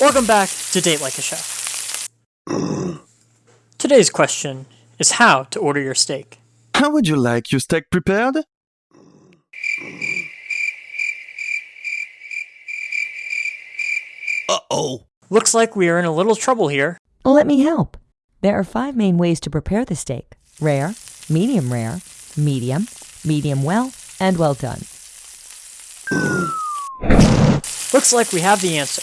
Welcome back to Date Like a Chef. Today's question is how to order your steak. How would you like your steak prepared? Uh-oh. Looks like we are in a little trouble here. Let me help. There are five main ways to prepare the steak rare, medium rare, medium, medium well, and well done. Looks like we have the answer.